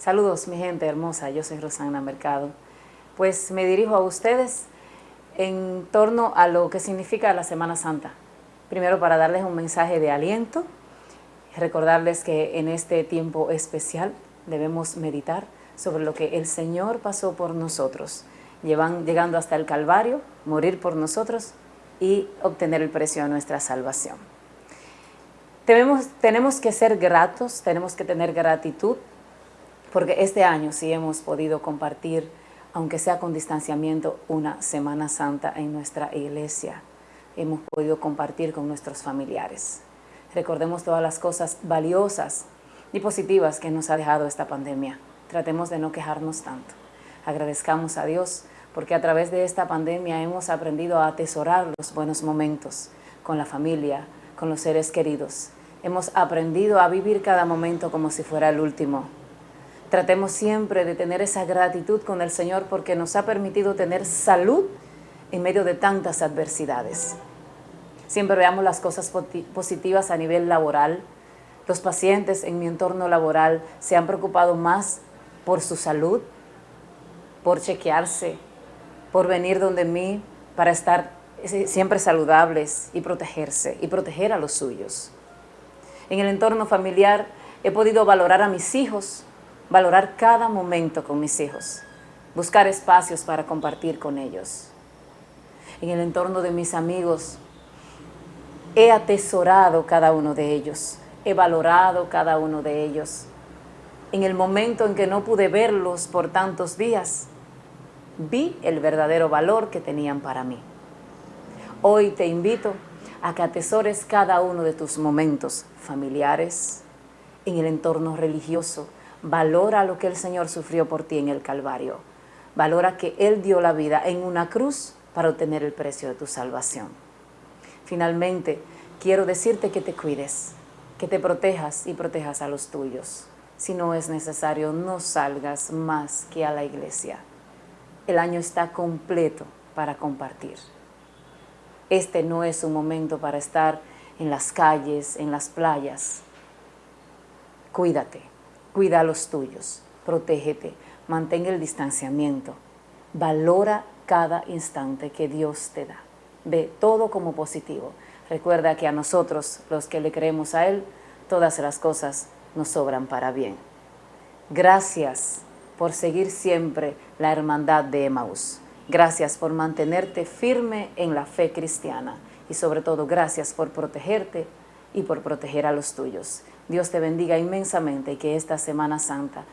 Saludos mi gente hermosa, yo soy Rosana Mercado. Pues me dirijo a ustedes en torno a lo que significa la Semana Santa. Primero para darles un mensaje de aliento, recordarles que en este tiempo especial debemos meditar sobre lo que el Señor pasó por nosotros, llegando hasta el Calvario, morir por nosotros y obtener el precio de nuestra salvación. Tenemos que ser gratos, tenemos que tener gratitud, porque este año sí hemos podido compartir, aunque sea con distanciamiento, una Semana Santa en nuestra iglesia. Hemos podido compartir con nuestros familiares. Recordemos todas las cosas valiosas y positivas que nos ha dejado esta pandemia. Tratemos de no quejarnos tanto. Agradezcamos a Dios porque a través de esta pandemia hemos aprendido a atesorar los buenos momentos con la familia, con los seres queridos. Hemos aprendido a vivir cada momento como si fuera el último. Tratemos siempre de tener esa gratitud con el Señor porque nos ha permitido tener salud en medio de tantas adversidades. Siempre veamos las cosas positivas a nivel laboral. Los pacientes en mi entorno laboral se han preocupado más por su salud, por chequearse, por venir donde mí para estar siempre saludables y protegerse y proteger a los suyos. En el entorno familiar he podido valorar a mis hijos, valorar cada momento con mis hijos, buscar espacios para compartir con ellos. En el entorno de mis amigos he atesorado cada uno de ellos, he valorado cada uno de ellos. En el momento en que no pude verlos por tantos días, vi el verdadero valor que tenían para mí. Hoy te invito a que atesores cada uno de tus momentos familiares, en el entorno religioso. Valora lo que el Señor sufrió por ti en el Calvario. Valora que Él dio la vida en una cruz para obtener el precio de tu salvación. Finalmente, quiero decirte que te cuides, que te protejas y protejas a los tuyos. Si no es necesario, no salgas más que a la iglesia el año está completo para compartir. Este no es un momento para estar en las calles, en las playas. Cuídate, cuida a los tuyos, protégete, mantén el distanciamiento, valora cada instante que Dios te da. Ve todo como positivo. Recuerda que a nosotros, los que le creemos a Él, todas las cosas nos sobran para bien. Gracias por seguir siempre la hermandad de Emaús. Gracias por mantenerte firme en la fe cristiana y sobre todo gracias por protegerte y por proteger a los tuyos. Dios te bendiga inmensamente y que esta Semana Santa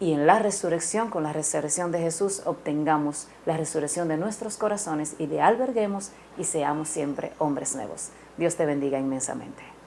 y en la resurrección, con la resurrección de Jesús, obtengamos la resurrección de nuestros corazones y le alberguemos y seamos siempre hombres nuevos. Dios te bendiga inmensamente.